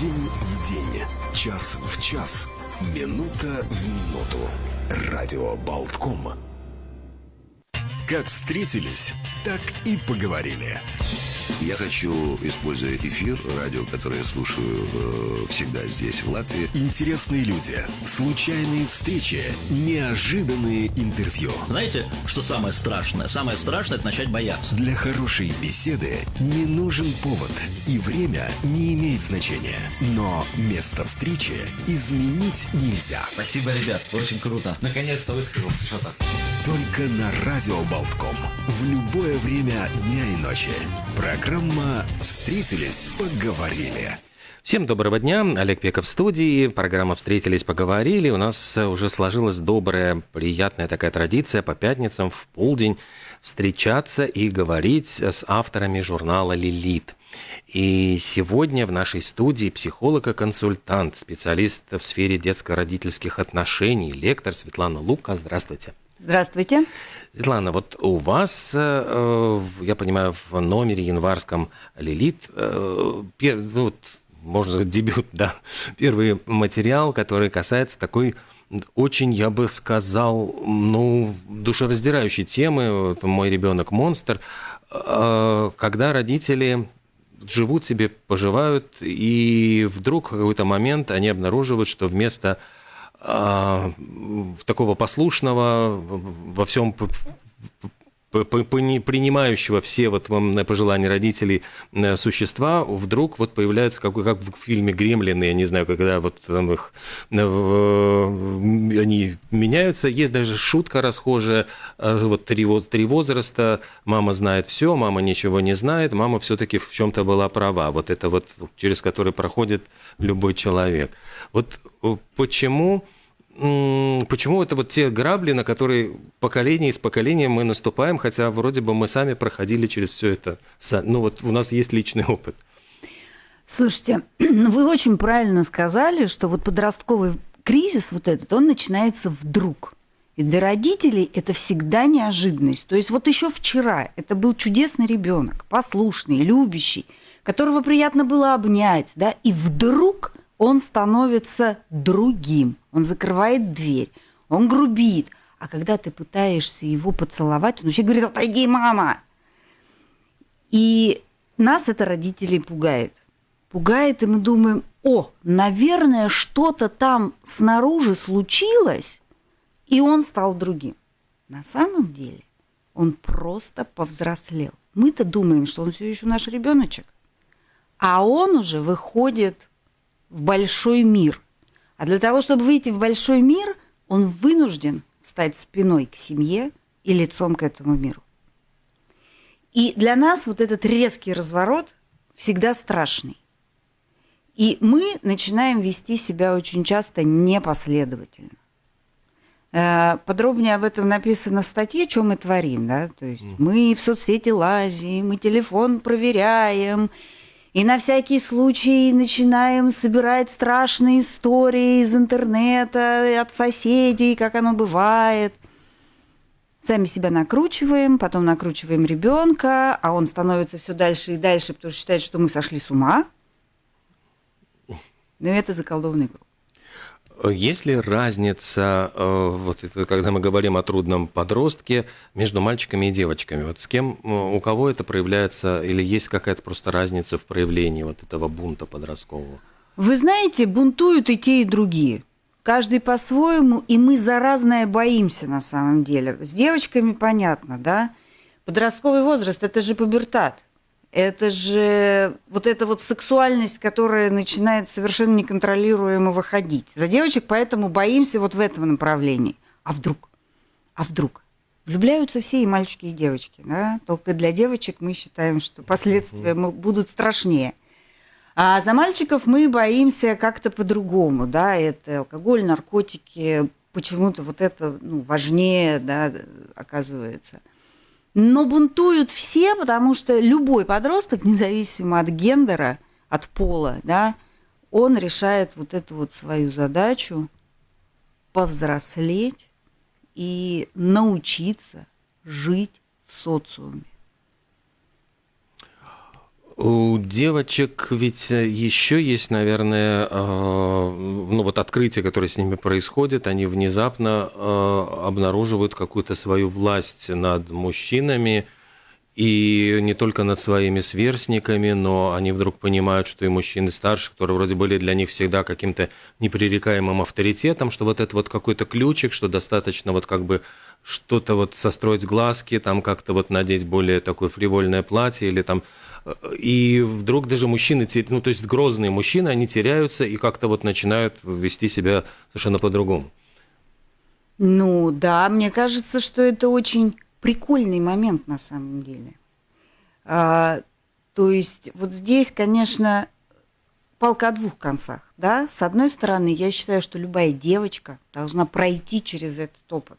День в день, час в час, минута в минуту. Радио Болтком. Как встретились, так и поговорили. Я хочу, используя эфир, радио, которое я слушаю э, всегда здесь, в Латвии. Интересные люди, случайные встречи, неожиданные интервью. Знаете, что самое страшное? Самое страшное – это начать бояться. Для хорошей беседы не нужен повод, и время не имеет значения. Но место встречи изменить нельзя. Спасибо, ребят, очень круто. Наконец-то высказался что-то. Только на Радио Болтком. В любое время дня и ночи. Программа «Встретились, поговорили». Всем доброго дня. Олег Пеков в студии. Программа «Встретились, поговорили». У нас уже сложилась добрая, приятная такая традиция по пятницам в полдень встречаться и говорить с авторами журнала «Лилит». И сегодня в нашей студии психолог и консультант, специалист в сфере детско-родительских отношений, лектор Светлана Лука. Здравствуйте. Здравствуйте. Светлана, вот у вас, э, я понимаю, в номере январском «Лилит», э, ну, можно сказать, дебют, да, первый материал, который касается такой очень, я бы сказал, ну, душераздирающей темы, вот, «Мой ребенок монстр», э, когда родители живут себе, поживают, и вдруг в какой-то момент они обнаруживают, что вместо такого послушного, во всем принимающего все вот пожелания родителей э, существа, вдруг вот появляется, как, как в фильме «Гремлины», я не знаю, когда вот там их, э, они меняются. Есть даже шутка расхожая, э, вот три, три возраста, мама знает все, мама ничего не знает, мама все-таки в чем-то была права. Вот это вот, через который проходит любой человек. Вот почему почему это вот те грабли, на которые поколение из поколения мы наступаем, хотя вроде бы мы сами проходили через все это. Ну вот у нас есть личный опыт. Слушайте, вы очень правильно сказали, что вот подростковый кризис вот этот, он начинается вдруг. И для родителей это всегда неожиданность. То есть вот еще вчера это был чудесный ребенок, послушный, любящий, которого приятно было обнять, да, и вдруг он становится другим, он закрывает дверь, он грубит. А когда ты пытаешься его поцеловать, он вообще говорит, отойди, мама. И нас это родители пугает. Пугает, и мы думаем, о, наверное, что-то там снаружи случилось, и он стал другим. На самом деле он просто повзрослел. Мы-то думаем, что он все еще наш ребеночек, а он уже выходит в большой мир. А для того, чтобы выйти в большой мир, он вынужден встать спиной к семье и лицом к этому миру. И для нас вот этот резкий разворот всегда страшный. И мы начинаем вести себя очень часто непоследовательно. Э, подробнее об этом написано в статье, что мы творим. Да? То есть мы в соцсети лазим, мы телефон проверяем, и на всякий случай начинаем собирать страшные истории из интернета, от соседей, как оно бывает. Сами себя накручиваем, потом накручиваем ребенка, а он становится все дальше и дальше, потому что считает, что мы сошли с ума. Но это заколдованный круг. Есть ли разница, э, вот это, когда мы говорим о трудном подростке, между мальчиками и девочками? Вот с кем, э, у кого это проявляется, или есть какая-то просто разница в проявлении вот этого бунта подросткового? Вы знаете, бунтуют и те, и другие. Каждый по-своему, и мы за разное боимся на самом деле. С девочками понятно, да? Подростковый возраст – это же пубертат – это же вот эта вот сексуальность, которая начинает совершенно неконтролируемо выходить. За девочек поэтому боимся вот в этом направлении. А вдруг? А вдруг? Влюбляются все и мальчики, и девочки. Да? Только для девочек мы считаем, что последствия будут страшнее. А за мальчиков мы боимся как-то по-другому. Да? Это алкоголь, наркотики, почему-то вот это ну, важнее да, оказывается. Но бунтуют все, потому что любой подросток, независимо от гендера, от пола, да, он решает вот эту вот свою задачу повзрослеть и научиться жить в социуме. У девочек ведь еще есть, наверное, э, ну вот открытие, которое с ними происходит, они внезапно э, обнаруживают какую-то свою власть над мужчинами, и не только над своими сверстниками, но они вдруг понимают, что и мужчины старше, которые вроде были для них всегда каким-то непререкаемым авторитетом, что вот это вот какой-то ключик, что достаточно вот как бы что-то вот состроить глазки, там как-то вот надеть более такое фривольное платье или там и вдруг даже мужчины, ну то есть грозные мужчины, они теряются и как-то вот начинают вести себя совершенно по-другому. Ну да, мне кажется, что это очень прикольный момент на самом деле. А, то есть вот здесь, конечно, палка о двух концах. Да? С одной стороны, я считаю, что любая девочка должна пройти через этот опыт.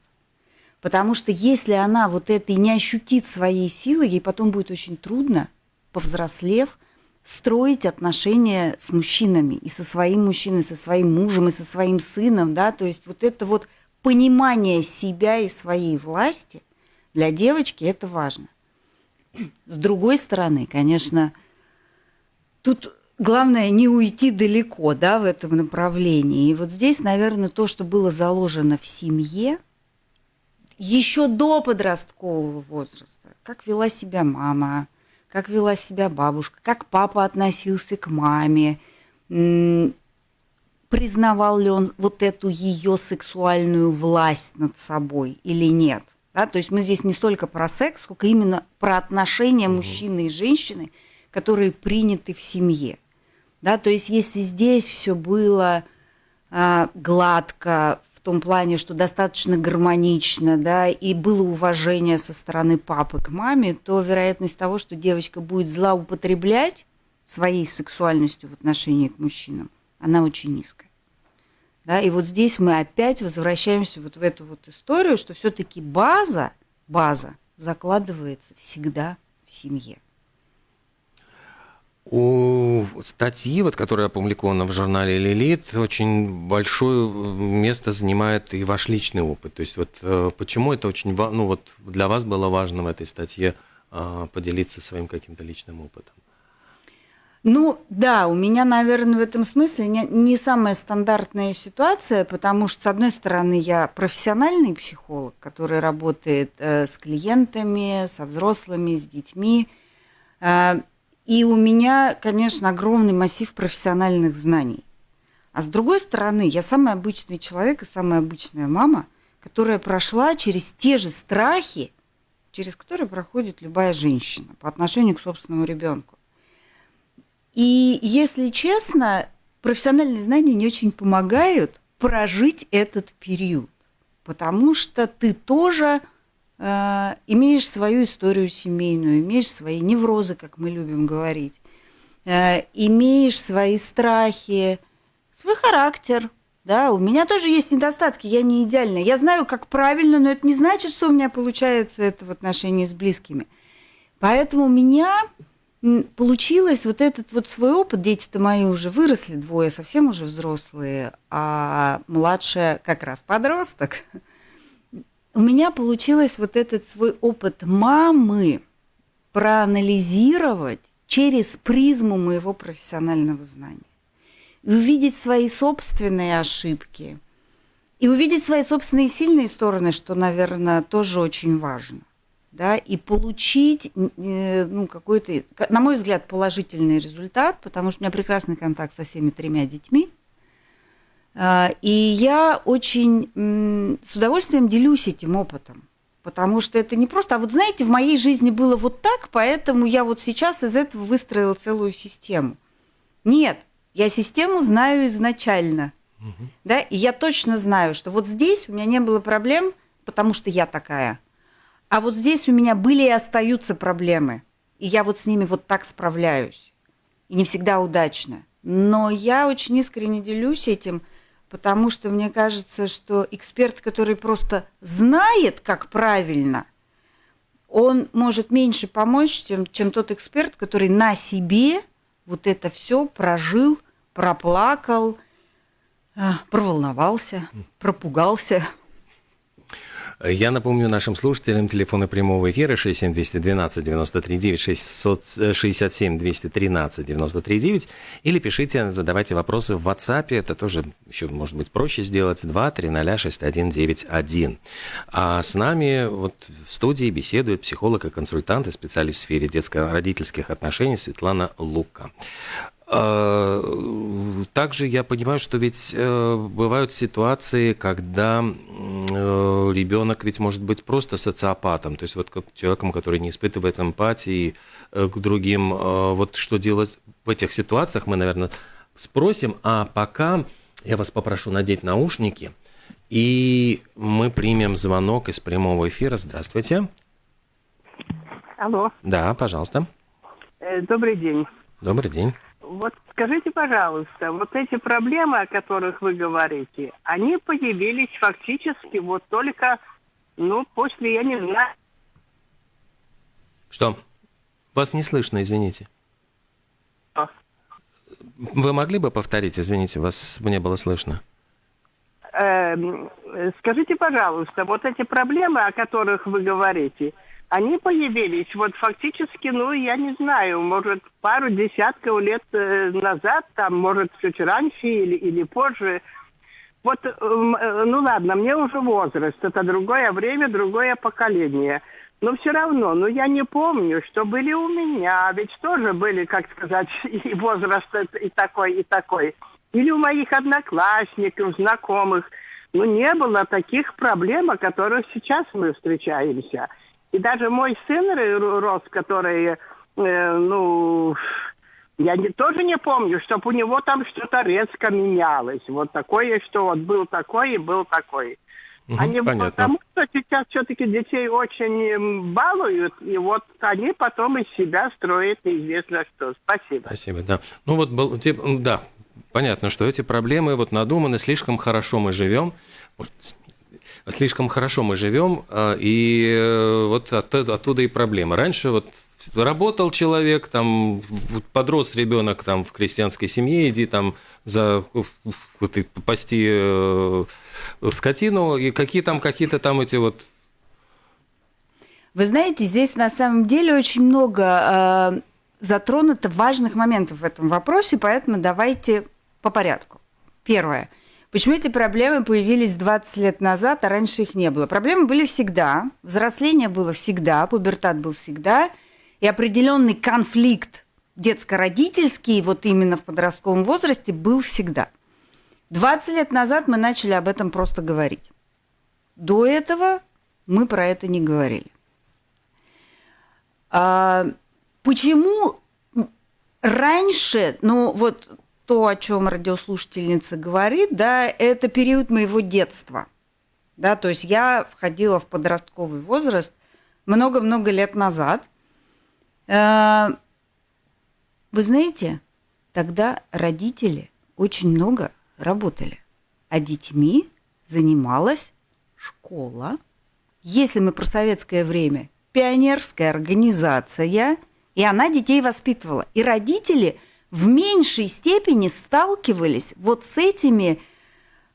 Потому что если она вот это и не ощутит своей силы, ей потом будет очень трудно, повзрослев, строить отношения с мужчинами, и со своим мужчиной, со своим мужем, и со своим сыном, да, то есть вот это вот понимание себя и своей власти для девочки это важно. С другой стороны, конечно, тут главное не уйти далеко, да, в этом направлении. И вот здесь, наверное, то, что было заложено в семье – еще до подросткового возраста, как вела себя мама, как вела себя бабушка, как папа относился к маме, признавал ли он вот эту ее сексуальную власть над собой или нет. Да? То есть мы здесь не столько про секс, сколько именно про отношения мужчины и женщины, которые приняты в семье. Да? То есть если здесь все было а, гладко, в том плане, что достаточно гармонично, да, и было уважение со стороны папы к маме, то вероятность того, что девочка будет злоупотреблять своей сексуальностью в отношении к мужчинам, она очень низкая. Да, и вот здесь мы опять возвращаемся вот в эту вот историю, что все-таки база, база закладывается всегда в семье. У статьи, вот, которая опубликована в журнале «Лилит», очень большое место занимает и ваш личный опыт. То есть вот э, почему это очень ну, вот для вас было важно в этой статье а, поделиться своим каким-то личным опытом? Ну да, у меня, наверное, в этом смысле не, не самая стандартная ситуация, потому что, с одной стороны, я профессиональный психолог, который работает э, с клиентами, со взрослыми, с детьми. Э, и у меня, конечно, огромный массив профессиональных знаний. А с другой стороны, я самый обычный человек и самая обычная мама, которая прошла через те же страхи, через которые проходит любая женщина по отношению к собственному ребенку. И если честно, профессиональные знания не очень помогают прожить этот период, потому что ты тоже Э, имеешь свою историю семейную, имеешь свои неврозы, как мы любим говорить, э, имеешь свои страхи, свой характер. Да, у меня тоже есть недостатки, я не идеальная. Я знаю, как правильно, но это не значит, что у меня получается это в отношении с близкими. Поэтому у меня получилось вот этот вот свой опыт. Дети-то мои уже выросли, двое совсем уже взрослые, а младшая как раз подросток – у меня получилось вот этот свой опыт мамы проанализировать через призму моего профессионального знания. И увидеть свои собственные ошибки. И увидеть свои собственные сильные стороны, что, наверное, тоже очень важно. Да, и получить э, ну, какой-то, на мой взгляд, положительный результат, потому что у меня прекрасный контакт со всеми тремя детьми – и я очень с удовольствием делюсь этим опытом. Потому что это не просто, а вот знаете, в моей жизни было вот так, поэтому я вот сейчас из этого выстроила целую систему. Нет, я систему знаю изначально. Угу. Да, и я точно знаю, что вот здесь у меня не было проблем, потому что я такая. А вот здесь у меня были и остаются проблемы. И я вот с ними вот так справляюсь. И не всегда удачно. Но я очень искренне делюсь этим, потому что мне кажется, что эксперт, который просто знает, как правильно, он может меньше помочь, чем, чем тот эксперт, который на себе вот это все прожил, проплакал, а, проволновался, пропугался. Я напомню нашим слушателям телефоны прямого эфира 67212 93 9 667 213 93 9 или пишите, задавайте вопросы в WhatsApp, это тоже еще может быть проще сделать, 2306191. А с нами вот в студии беседует психолог и консультант и специалист в сфере детско-родительских отношений Светлана Лука. А, также я понимаю, что ведь э, бывают ситуации, когда э, ребенок ведь может быть просто социопатом, то есть вот человеком, который не испытывает эмпатии э, к другим. Вот что делать в этих ситуациях, мы, наверное, спросим. А пока я вас попрошу надеть наушники, и мы примем звонок из прямого эфира. Здравствуйте. Алло. Да, пожалуйста. Добрый день. Добрый день. Вот скажите, пожалуйста, вот эти проблемы, о которых вы говорите, они появились фактически вот только, ну, после, я не знаю... Что? Вас не слышно, извините. Вы могли бы повторить, извините, вас не было слышно? Эм, скажите, пожалуйста, вот эти проблемы, о которых вы говорите, они появились вот фактически, ну, я не знаю, может, пару десятков лет э, назад, там, может, чуть раньше или, или позже. Вот, э, э, ну ладно, мне уже возраст, это другое время, другое поколение. Но все равно, ну я не помню, что были у меня, ведь тоже были, как сказать, и возраст и такой, и такой. Или у моих одноклассников, знакомых. Ну не было таких проблем, о которых сейчас мы встречаемся. И даже мой сын рос, который, э, ну, я не, тоже не помню, чтобы у него там что-то резко менялось. Вот такое, что вот был такой и был такой. Угу, они понятно. потому что сейчас все-таки детей очень балуют, и вот они потом из себя строят неизвестно что. Спасибо. Спасибо, да. Ну вот, был, да, понятно, что эти проблемы вот надуманы, слишком хорошо мы живем. Может, слишком хорошо мы живем, а, и э, вот оттуда и проблема. Раньше вот работал человек, там подрос ребенок там в крестьянской семье, иди там за вот, пасти э, скотину, и какие там какие-то там эти вот вы знаете, здесь на самом деле очень много э, затронуто важных моментов в этом вопросе, поэтому давайте по порядку. Первое – Почему эти проблемы появились 20 лет назад, а раньше их не было? Проблемы были всегда, взросление было всегда, пубертат был всегда, и определенный конфликт детско-родительский, вот именно в подростковом возрасте, был всегда. 20 лет назад мы начали об этом просто говорить. До этого мы про это не говорили. А, почему раньше, ну вот то, о чем радиослушательница говорит, да, это период моего детства. Да, то есть я входила в подростковый возраст много-много лет назад. Э, вы знаете, тогда родители очень много работали, а детьми занималась школа. Если мы про советское время, пионерская организация, и она детей воспитывала. И родители – в меньшей степени сталкивались вот с этими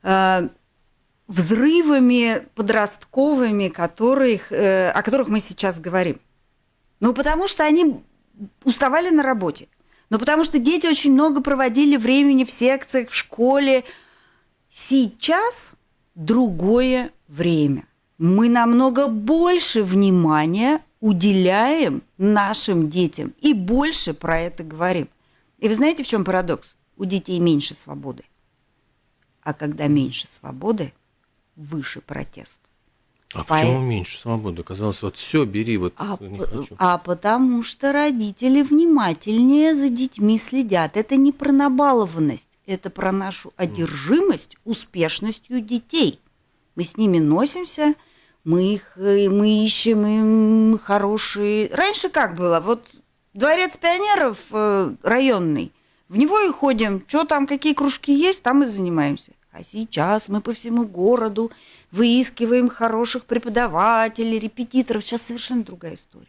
э, взрывами подростковыми, которых, э, о которых мы сейчас говорим. Ну, потому что они уставали на работе. Ну, потому что дети очень много проводили времени в секциях, в школе. Сейчас другое время. Мы намного больше внимания уделяем нашим детям и больше про это говорим. И вы знаете, в чем парадокс? У детей меньше свободы. А когда меньше свободы, выше протест. А По... почему меньше свободы? Казалось, вот все, бери, вот а, не хочу. А потому что родители внимательнее за детьми следят. Это не про набалованность, это про нашу одержимость успешностью детей. Мы с ними носимся, мы их мы ищем им хорошие. Раньше как было? Вот дворец пионеров э, районный, в него и ходим. Что там, какие кружки есть, там и занимаемся. А сейчас мы по всему городу выискиваем хороших преподавателей, репетиторов. Сейчас совершенно другая история.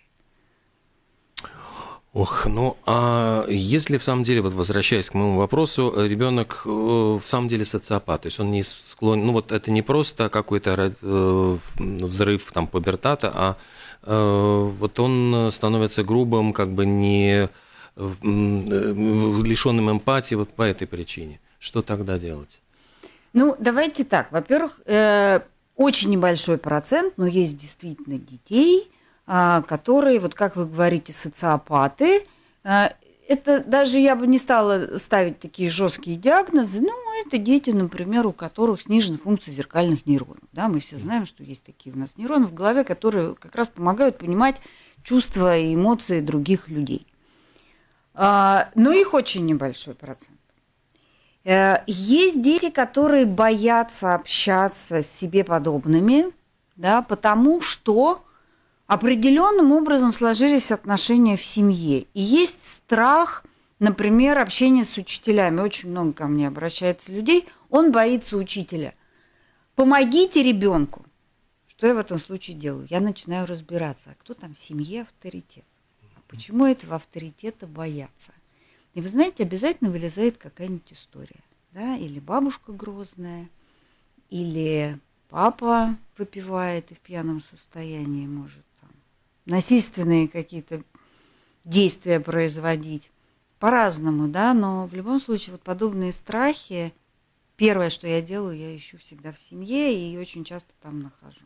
Ох, ну а если в самом деле, вот возвращаясь к моему вопросу, ребенок э, в самом деле социопат, то есть он не склонен, ну вот это не просто какой-то э, взрыв там пубертата, а э, вот он становится грубым, как бы не лишенным эмпатии вот по этой причине. Что тогда делать? Ну, давайте так. Во-первых, очень небольшой процент, но есть действительно детей, а, которые, вот как вы говорите, социопаты. Это даже я бы не стала ставить такие жесткие диагнозы. Ну, это дети, например, у которых снижена функция зеркальных нейронов. Да, мы все знаем, что есть такие у нас нейроны в голове, которые как раз помогают понимать чувства и эмоции других людей. А, но их очень небольшой процент. Э, есть дети, которые боятся общаться с себе подобными, да, потому что определенным образом сложились отношения в семье. И есть страх, например, общения с учителями. Очень много ко мне обращается людей. Он боится учителя. Помогите ребенку. Что я в этом случае делаю? Я начинаю разбираться, а кто там в семье авторитет? А почему этого авторитета боятся? И вы знаете, обязательно вылезает какая-нибудь история. Да? Или бабушка грозная, или папа выпивает и в пьяном состоянии может насильственные какие-то действия производить. По-разному, да, но в любом случае вот подобные страхи, первое, что я делаю, я ищу всегда в семье и очень часто там нахожу.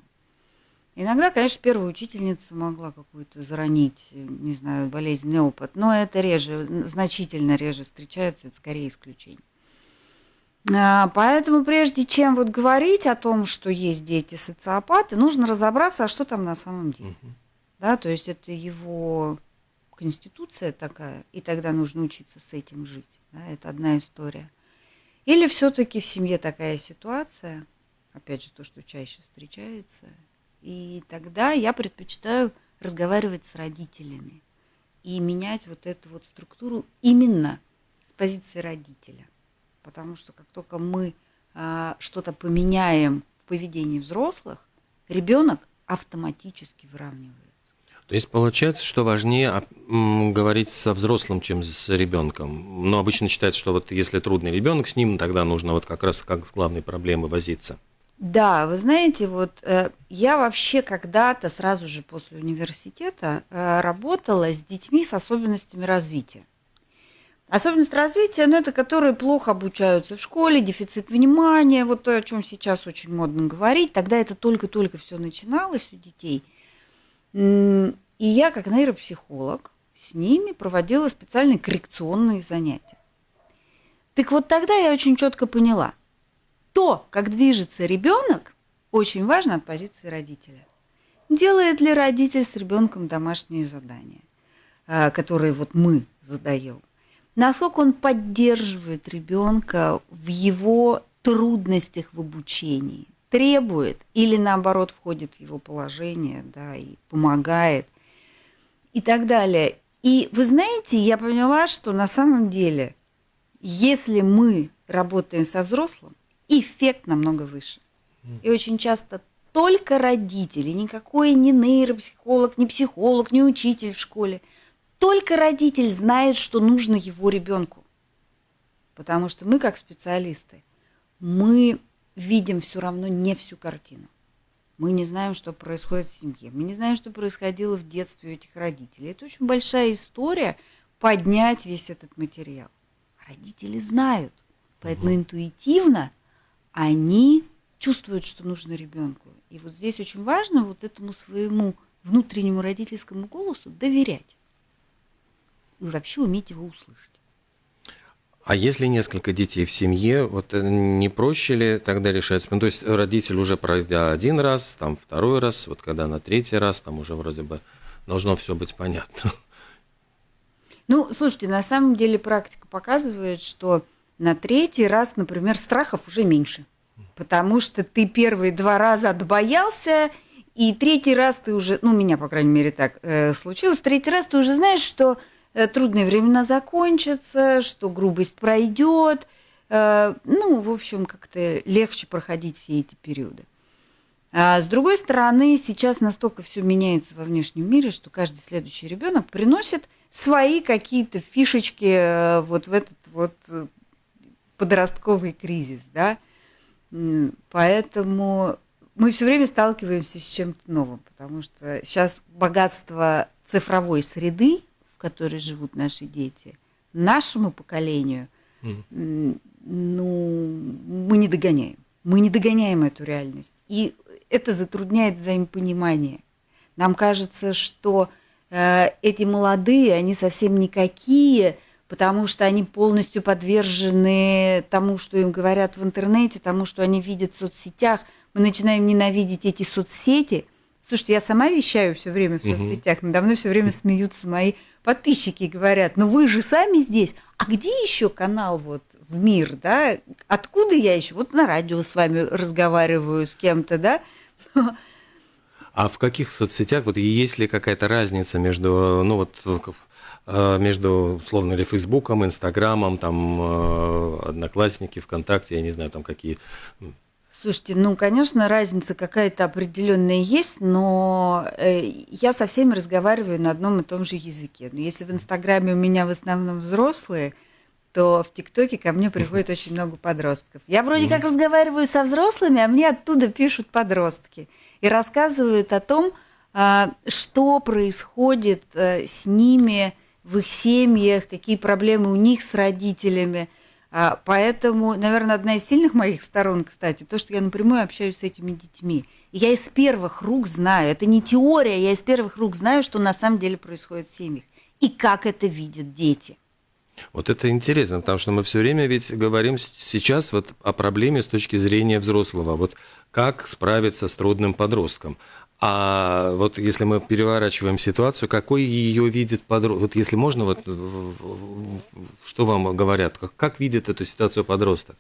Иногда, конечно, первая учительница могла какую-то заронить, не знаю, болезненный опыт, но это реже, значительно реже встречается, это скорее исключение. А, поэтому прежде чем вот говорить о том, что есть дети социопаты, нужно разобраться, а что там на самом деле. Uh-huh да, то есть это его конституция такая, и тогда нужно учиться с этим жить, да, это одна история. Или все-таки в семье такая ситуация, опять же, то, что чаще встречается, и тогда я предпочитаю разговаривать с родителями и менять вот эту вот структуру именно с позиции родителя. Потому что как только мы а, что-то поменяем в поведении взрослых, ребенок автоматически выравнивает. То есть получается, что важнее говорить со взрослым, чем с ребенком. Но обычно считается, что вот если трудный ребенок с ним, тогда нужно вот как раз как с главной проблемой возиться. Да, вы знаете, вот э, я вообще когда-то сразу же после университета э, работала с детьми с особенностями развития. Особенность развития, ну, это которые плохо обучаются в школе, дефицит внимания, вот то, о чем сейчас очень модно говорить. Тогда это только-только все начиналось у детей – и я, как нейропсихолог, с ними проводила специальные коррекционные занятия. Так вот тогда я очень четко поняла, то, как движется ребенок, очень важно от позиции родителя. Делает ли родитель с ребенком домашние задания, а, которые вот мы задаем? Насколько он поддерживает ребенка в его трудностях в обучении? Требует или наоборот входит в его положение, да, и помогает и так далее. И вы знаете, я поняла, что на самом деле, если мы работаем со взрослым, эффект намного выше. И очень часто только родители, никакой не нейропсихолог, не психолог, не учитель в школе, только родитель знает, что нужно его ребенку. Потому что мы, как специалисты, мы видим все равно не всю картину. Мы не знаем, что происходит в семье. Мы не знаем, что происходило в детстве у этих родителей. Это очень большая история поднять весь этот материал. Родители знают, поэтому угу. интуитивно они чувствуют, что нужно ребенку. И вот здесь очень важно вот этому своему внутреннему родительскому голосу доверять. И вообще уметь его услышать. А если несколько детей в семье, вот э, не проще ли тогда решать? Ну, то есть родитель уже пройдя один раз, там второй раз, вот когда на третий раз, там уже вроде бы должно все быть понятно. Ну, слушайте, на самом деле практика показывает, что на третий раз, например, страхов уже меньше. Потому что ты первые два раза отбоялся, и третий раз ты уже, ну, у меня, по крайней мере, так э, случилось, третий раз ты уже знаешь, что трудные времена закончатся, что грубость пройдет. Э, ну, в общем, как-то легче проходить все эти периоды. А с другой стороны, сейчас настолько все меняется во внешнем мире, что каждый следующий ребенок приносит свои какие-то фишечки э, вот в этот вот э, подростковый кризис, да. Поэтому мы все время сталкиваемся с чем-то новым, потому что сейчас богатство цифровой среды, которой живут наши дети, нашему поколению, mm. ну, мы не догоняем. Мы не догоняем эту реальность. И это затрудняет взаимопонимание. Нам кажется, что э, эти молодые, они совсем никакие, потому что они полностью подвержены тому, что им говорят в интернете, тому, что они видят в соцсетях. Мы начинаем ненавидеть эти соцсети. Слушайте, я сама вещаю все время в соцсетях, угу. надо мной все время смеются мои подписчики и говорят, ну вы же сами здесь, а где еще канал вот в мир, да? Откуда я еще? Вот на радио с вами разговариваю с кем-то, да? А в каких соцсетях, вот есть ли какая-то разница между, ну вот, э, между, условно ли, Фейсбуком, Инстаграмом, там, э, Одноклассники, ВКонтакте, я не знаю, там какие Слушайте, ну, конечно, разница какая-то определенная есть, но э, я со всеми разговариваю на одном и том же языке. Но если в Инстаграме у меня в основном взрослые, то в ТикТоке ко мне приходит очень много подростков. Я вроде как разговариваю со взрослыми, а мне оттуда пишут подростки и рассказывают о том, а, что происходит э, с ними в их семьях, какие проблемы у них с родителями – поэтому, наверное, одна из сильных моих сторон, кстати, то, что я напрямую общаюсь с этими детьми. Я из первых рук знаю, это не теория, я из первых рук знаю, что на самом деле происходит в семьях. И как это видят дети. Вот это интересно, потому что мы все время ведь говорим сейчас вот о проблеме с точки зрения взрослого. Вот как справиться с трудным подростком. А вот если мы переворачиваем ситуацию, какой ее видит подросток? Вот если можно, вот что вам говорят? Как, как видит эту ситуацию подросток?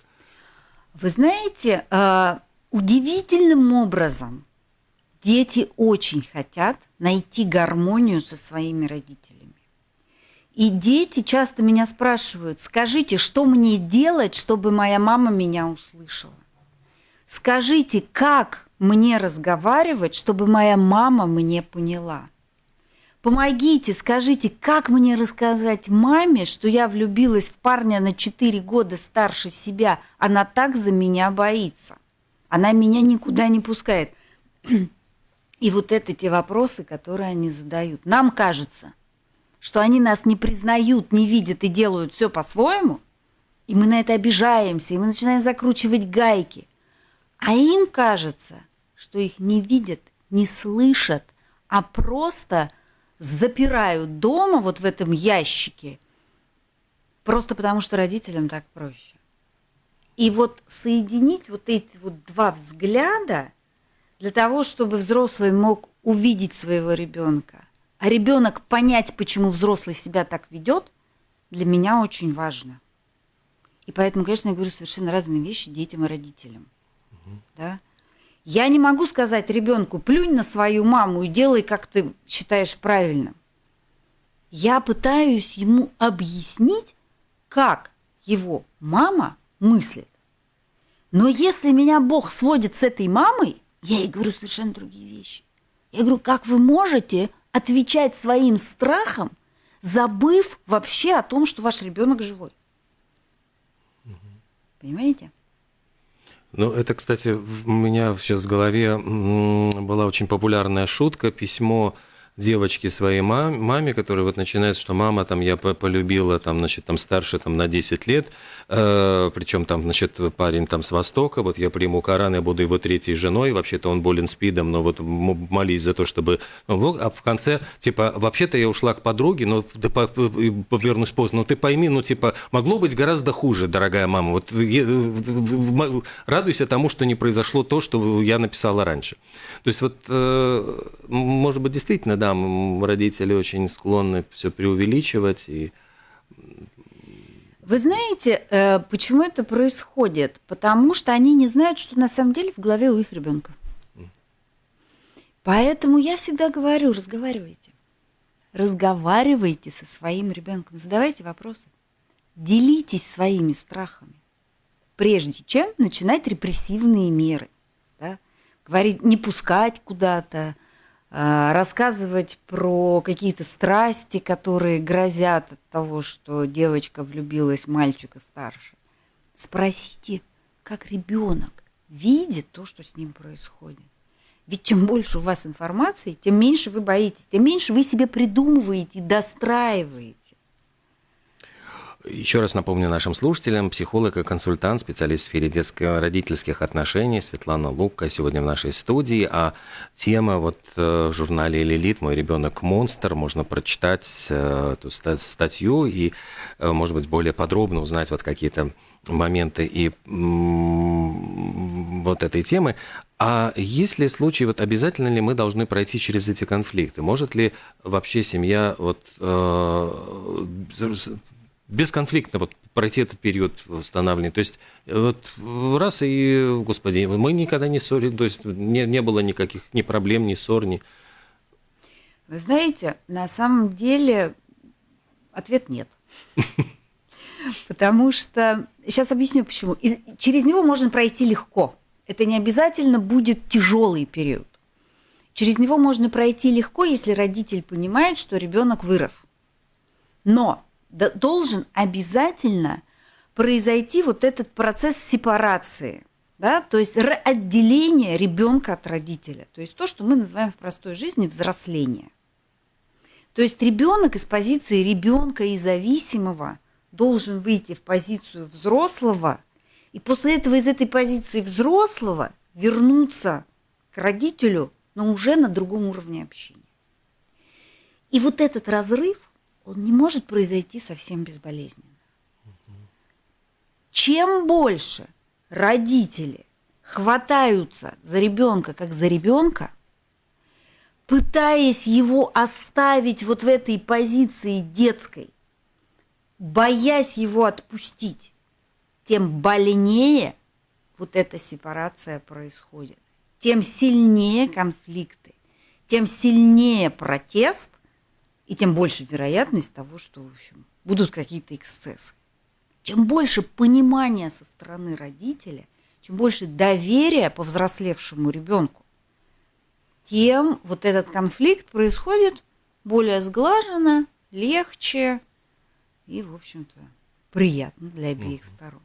Вы знаете, а, удивительным образом дети очень хотят найти гармонию со своими родителями. И дети часто меня спрашивают, скажите, что мне делать, чтобы моя мама меня услышала? Скажите, как мне разговаривать, чтобы моя мама мне поняла? Помогите, скажите, как мне рассказать маме, что я влюбилась в парня на 4 года старше себя, она так за меня боится. Она меня никуда не пускает. И вот это те вопросы, которые они задают. Нам кажется, что они нас не признают, не видят и делают все по-своему, и мы на это обижаемся, и мы начинаем закручивать гайки. А им кажется, что их не видят, не слышат, а просто запирают дома вот в этом ящике, просто потому что родителям так проще. И вот соединить вот эти вот два взгляда для того, чтобы взрослый мог увидеть своего ребенка, а ребенок понять, почему взрослый себя так ведет, для меня очень важно. И поэтому, конечно, я говорю совершенно разные вещи детям и родителям. Угу. Да? Я не могу сказать ребенку, плюнь на свою маму и делай, как ты считаешь правильным. Я пытаюсь ему объяснить, как его мама мыслит. Но если меня Бог сводит с этой мамой, я ей говорю совершенно другие вещи. Я говорю, как вы можете отвечать своим страхом, забыв вообще о том, что ваш ребенок живой? Понимаете? Ну, это, кстати, у меня сейчас в голове была очень популярная шутка, письмо девочки своей маме, маме, которая вот начинается, что мама там я полюбила там, значит, там старше там на 10 лет, э, причем там, значит, парень там с Востока, вот я приму Коран, я буду его третьей женой, вообще-то он болен спидом, но вот молись за то, чтобы... А в конце, типа, вообще-то я ушла к подруге, но да, повернусь поздно, но ты пойми, ну, типа, могло быть гораздо хуже, дорогая мама, вот я, радуйся тому, что не произошло то, что я написала раньше. То есть вот, э, может быть, действительно, да, родители очень склонны все преувеличивать и вы знаете, э, почему это происходит? Потому что они не знают, что на самом деле в голове у их ребенка. Поэтому я всегда говорю, разговаривайте. Разговаривайте со своим ребенком, задавайте вопросы. Делитесь своими страхами, прежде чем начинать репрессивные меры. Да? Говорить, не пускать куда-то, рассказывать про какие-то страсти, которые грозят от того, что девочка влюбилась в мальчика старше. Спросите, как ребенок видит то, что с ним происходит. Ведь чем больше у вас информации, тем меньше вы боитесь, тем меньше вы себе придумываете, достраиваете. Еще раз напомню нашим слушателям, психолог и консультант, специалист в сфере детско-родительских отношений Светлана Лука сегодня в нашей студии. А тема вот э, в журнале «Лилит. Мой ребенок монстр» можно прочитать э, эту статью и, э, может быть, более подробно узнать вот какие-то моменты и вот этой темы. А есть ли случаи, вот обязательно ли мы должны пройти через эти конфликты? Может ли вообще семья вот, э, бесконфликтно вот пройти этот период восстановления. То есть вот раз и, господи, мы никогда не ссорились, то есть не, не было никаких ни проблем, ни ссор, ни... Вы знаете, на самом деле ответ нет. Потому что, сейчас объясню почему. Через него можно пройти легко. Это не обязательно будет тяжелый период. Через него можно пройти легко, если родитель понимает, что ребенок вырос. Но должен обязательно произойти вот этот процесс сепарации, да, то есть отделение ребенка от родителя, то есть то, что мы называем в простой жизни взросление. То есть ребенок из позиции ребенка и зависимого должен выйти в позицию взрослого, и после этого из этой позиции взрослого вернуться к родителю, но уже на другом уровне общения. И вот этот разрыв он не может произойти совсем безболезненно. Чем больше родители хватаются за ребенка как за ребенка, пытаясь его оставить вот в этой позиции детской, боясь его отпустить, тем больнее вот эта сепарация происходит, тем сильнее конфликты, тем сильнее протест, и тем больше вероятность того, что, в общем, будут какие-то эксцессы. Чем больше понимания со стороны родителя, чем больше доверия по взрослевшему ребенку, тем вот этот конфликт происходит более сглаженно, легче и, в общем-то, приятно для обеих сторон.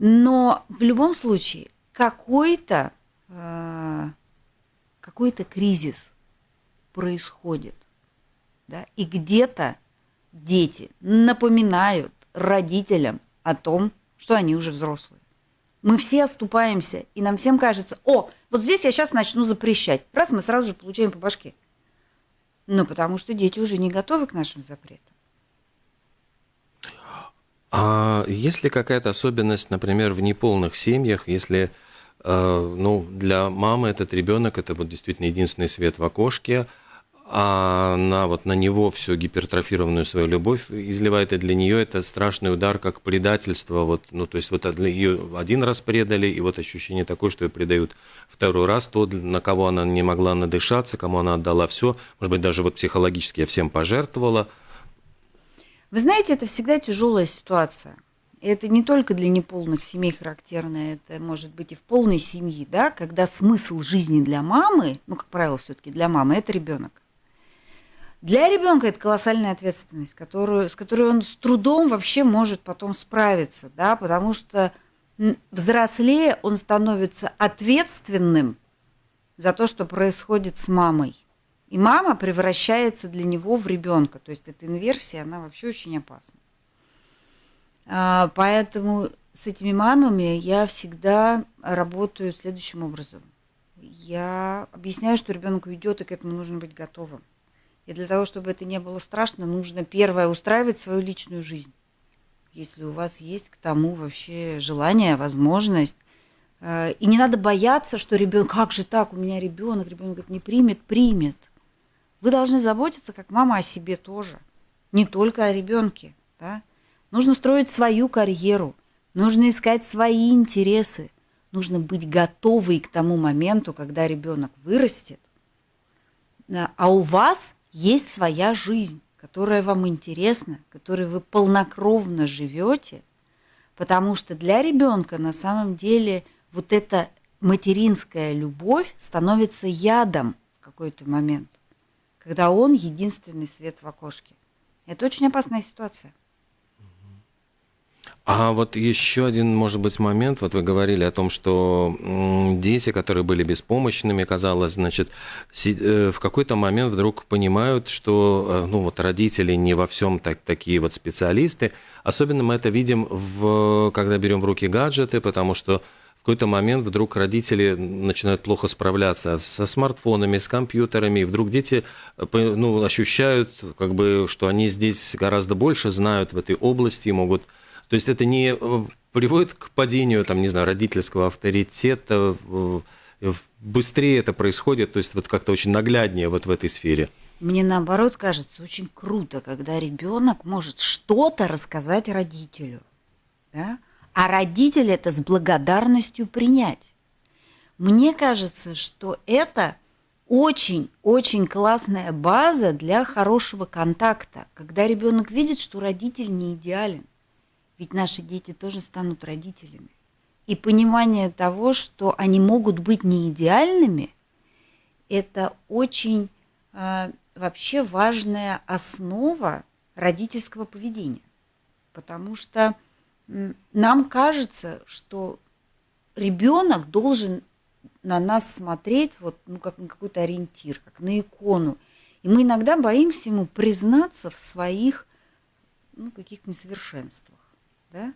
Но в любом случае какой-то э, какой-то кризис происходит да, и где-то дети напоминают родителям о том, что они уже взрослые. Мы все оступаемся, и нам всем кажется, о, вот здесь я сейчас начну запрещать. Раз мы сразу же получаем по башке. Ну, потому что дети уже не готовы к нашим запретам. А есть ли какая-то особенность, например, в неполных семьях, если э, ну, для мамы этот ребенок это вот действительно единственный свет в окошке, а на, вот, на него всю гипертрофированную свою любовь изливает, и для нее это страшный удар, как предательство. Вот, ну, то есть вот ее один раз предали, и вот ощущение такое, что ее предают второй раз, то, на кого она не могла надышаться, кому она отдала все, может быть, даже вот психологически я всем пожертвовала. Вы знаете, это всегда тяжелая ситуация. Это не только для неполных семей характерно, это может быть и в полной семье, да, когда смысл жизни для мамы, ну, как правило, все-таки для мамы, это ребенок. Для ребенка это колоссальная ответственность, которую, с которой он с трудом вообще может потом справиться, да, потому что взрослее он становится ответственным за то, что происходит с мамой. И мама превращается для него в ребенка. То есть эта инверсия, она вообще очень опасна. А, поэтому с этими мамами я всегда работаю следующим образом. Я объясняю, что ребенок уйдет, и к этому нужно быть готовым. И для того, чтобы это не было страшно, нужно первое устраивать свою личную жизнь. Если у вас есть к тому вообще желание, возможность. Э, и не надо бояться, что ребенок, как же так, у меня ребенок, ребенок говорит, не примет, примет. Вы должны заботиться, как мама, о себе тоже. Не только о ребенке. Да? Нужно строить свою карьеру, нужно искать свои интересы, нужно быть готовой к тому моменту, когда ребенок вырастет, а у вас есть своя жизнь, которая вам интересна, которой вы полнокровно живете, потому что для ребенка на самом деле вот эта материнская любовь становится ядом в какой-то момент, когда он единственный свет в окошке. Это очень опасная ситуация. А вот еще один, может быть, момент. Вот вы говорили о том, что дети, которые были беспомощными, казалось, значит, э, в какой-то момент вдруг понимают, что, э, ну, вот родители не во всем так, такие вот специалисты. Особенно мы это видим, в, когда берем в руки гаджеты, потому что в какой-то момент вдруг родители начинают плохо справляться со смартфонами, с компьютерами, и вдруг дети э, ну, ощущают, как бы, что они здесь гораздо больше знают в этой области и могут то есть это не э, приводит к падению, там, не знаю, родительского авторитета, быстрее это происходит, то есть вот как-то очень нагляднее вот в этой сфере. Мне наоборот кажется очень круто, когда ребенок может что-то рассказать родителю, да? а родитель это с благодарностью принять. Мне кажется, что это очень-очень классная база для хорошего контакта, когда ребенок видит, что родитель не идеален. Ведь наши дети тоже станут родителями. И понимание того, что они могут быть не идеальными, это очень э, вообще важная основа родительского поведения. Потому что нам кажется, что ребенок должен на нас смотреть вот, ну, как на какой-то ориентир, как на икону. И мы иногда боимся ему признаться в своих ну, каких-то несовершенствах да?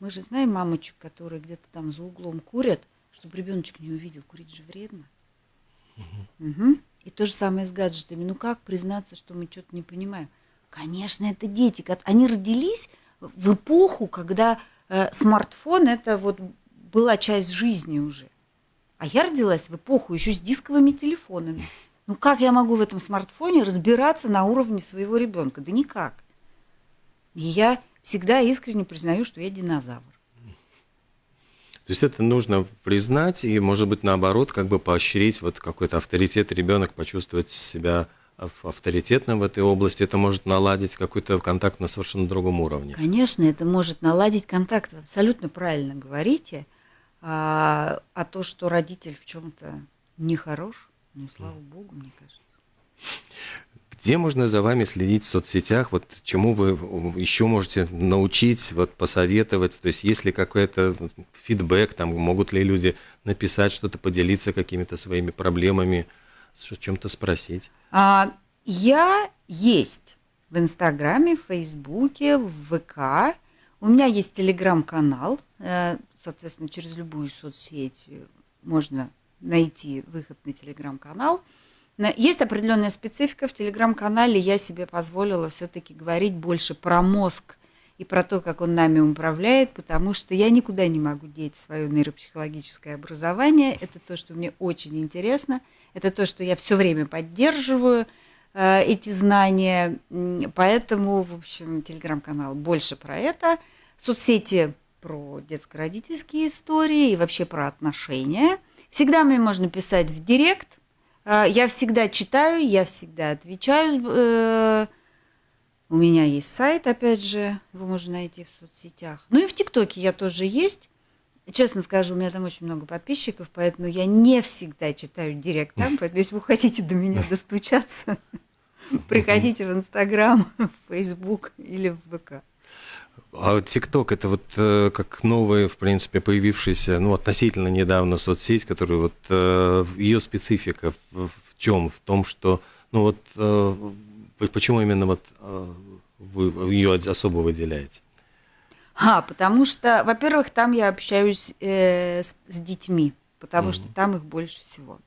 Мы же знаем мамочек, которые где-то там за углом курят, чтобы ребеночек не увидел, курить же вредно. Угу. Угу. И то же самое с гаджетами. Ну как признаться, что мы что-то не понимаем? Конечно, это дети. Они родились в эпоху, когда э, смартфон это вот была часть жизни уже. А я родилась в эпоху еще с дисковыми телефонами. Ну как я могу в этом смартфоне разбираться на уровне своего ребенка? Да никак. И я всегда искренне признаю, что я динозавр. То есть это нужно признать и, может быть, наоборот, как бы поощрить вот какой-то авторитет, ребенок почувствовать себя авторитетным в этой области, это может наладить какой-то контакт на совершенно другом уровне. Конечно, это может наладить контакт. Вы абсолютно правильно говорите. А, а то, что родитель в чем-то нехорош, ну, слава богу, мне кажется. Где можно за вами следить в соцсетях? Вот чему вы еще можете научить, вот посоветовать? То есть есть ли какой-то фидбэк, там могут ли люди написать что-то, поделиться какими-то своими проблемами, чем-то спросить? А, я есть в Инстаграме, в Фейсбуке, в ВК. У меня есть телеграм-канал, э, соответственно, через любую соцсеть можно найти выход на телеграм-канал. Есть определенная специфика в телеграм-канале. Я себе позволила все-таки говорить больше про мозг и про то, как он нами управляет, потому что я никуда не могу деть свое нейропсихологическое образование. Это то, что мне очень интересно. Это то, что я все время поддерживаю, э, эти знания. Поэтому, в общем, телеграм-канал больше про это. Соцсети про детско-родительские истории и вообще про отношения. Всегда мне можно писать в директ, я всегда читаю, я всегда отвечаю. Э, у меня есть сайт, опять же, его можно найти в соцсетях. Ну и в ТикТоке я тоже есть. Честно скажу, у меня там очень много подписчиков, поэтому я не всегда читаю директ там. Поэтому если вы хотите до меня достучаться, приходите в Инстаграм, в Фейсбук или в ВК. А ТикТок это вот э, как новая, в принципе, появившаяся, ну, относительно недавно соцсеть, которая вот э, ее специфика в, в чем? В том, что, ну вот, э, почему именно вот э, вы ее особо выделяете? А, потому что, во-первых, там я общаюсь э, с, с детьми, потому mm-hmm. что там их больше всего.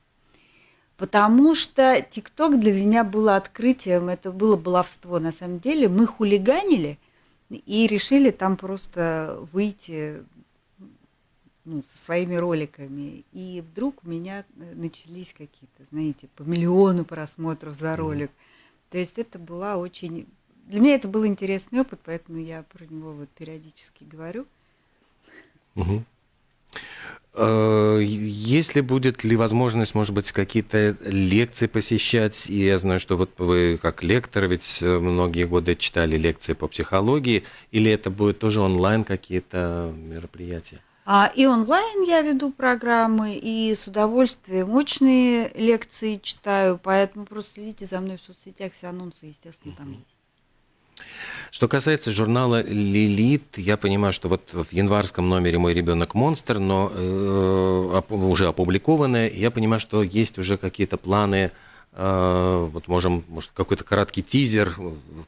Потому что ТикТок для меня было открытием, это было баловство на самом деле. Мы хулиганили – и решили там просто выйти ну, со своими роликами. И вдруг у меня э, начались какие-то, знаете, по миллиону просмотров за ролик. То есть это была очень... Для меня это был интересный опыт, поэтому я про него вот периодически говорю. Угу. Если будет ли возможность, может быть, какие-то лекции посещать, и я знаю, что вот вы как лектор, ведь э, многие годы читали лекции по психологии, или это будет тоже онлайн какие-то мероприятия? А, и онлайн я веду программы, и с удовольствием мощные лекции читаю, поэтому просто следите за мной в соцсетях, все анонсы, естественно, там есть. Что касается журнала «Лилит», я понимаю, что вот в январском номере «Мой ребенок монстр», но э, уже опубликованное, я понимаю, что есть уже какие-то планы, э, вот можем, может, какой-то короткий тизер,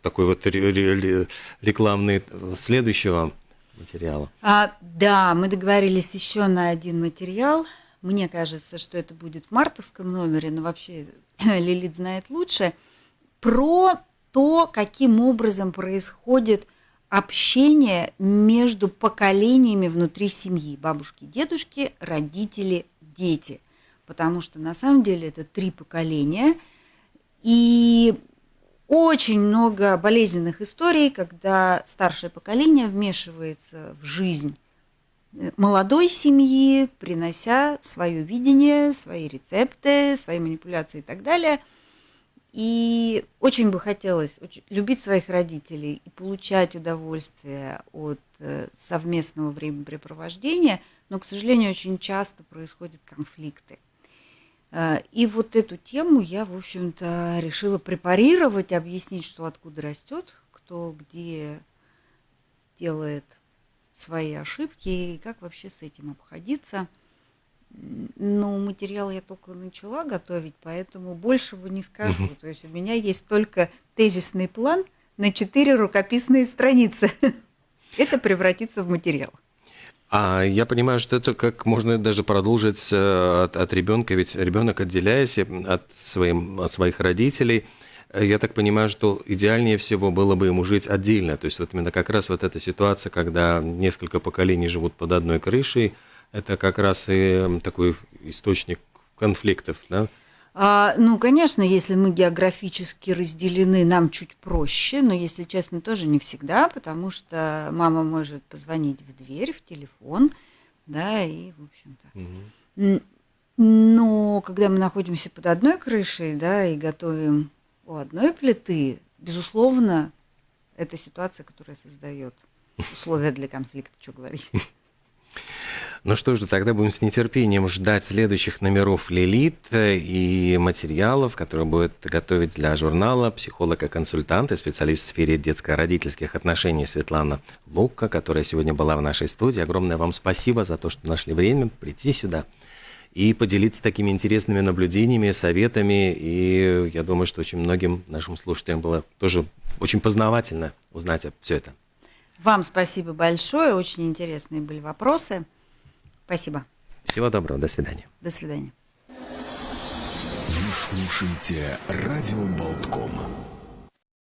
такой вот рекламный следующего материала. А, да, мы договорились еще на один материал. Мне кажется, что это будет в мартовском номере, но вообще Лилит знает лучше. Про то, каким образом происходит общение между поколениями внутри семьи. Бабушки, дедушки, родители, дети. Потому что на самом деле это три поколения. И очень много болезненных историй, когда старшее поколение вмешивается в жизнь молодой семьи, принося свое видение, свои рецепты, свои манипуляции и так далее – и очень бы хотелось любить своих родителей и получать удовольствие от э, совместного времяпрепровождения, но, к сожалению, очень часто происходят конфликты. Э, и вот эту тему я, в общем-то, решила препарировать, объяснить, что откуда растет, кто где делает свои ошибки и как вообще с этим обходиться – ну, материал я только начала готовить, поэтому большего не скажу. Угу. То есть у меня есть только тезисный план на четыре рукописные страницы. Это превратится в материал. А я понимаю, что это как можно даже продолжить э, от, от ребенка, ведь ребенок, отделяясь от, своим, от своих родителей, э, я так понимаю, что идеальнее всего было бы ему жить отдельно. То есть вот именно как раз вот эта ситуация, когда несколько поколений живут под одной крышей, это как раз и такой источник конфликтов, да? А, ну, конечно, если мы географически разделены, нам чуть проще, но, если честно, тоже не всегда, потому что мама может позвонить в дверь, в телефон, да, и, в общем-то. Угу. Но когда мы находимся под одной крышей, да, и готовим у одной плиты, безусловно, это ситуация, которая создает условия для конфликта, что говорить. Ну что же, тогда будем с нетерпением ждать следующих номеров «Лилит» и материалов, которые будет готовить для журнала психолог и консультант и специалист в сфере детско-родительских отношений Светлана Лука, которая сегодня была в нашей студии. Огромное вам спасибо за то, что нашли время прийти сюда и поделиться такими интересными наблюдениями, советами. И я думаю, что очень многим нашим слушателям было тоже очень познавательно узнать все это. Вам спасибо большое, очень интересные были вопросы. Спасибо. Всего доброго, до свидания. До свидания. Вы слушаете «Радио Болтком».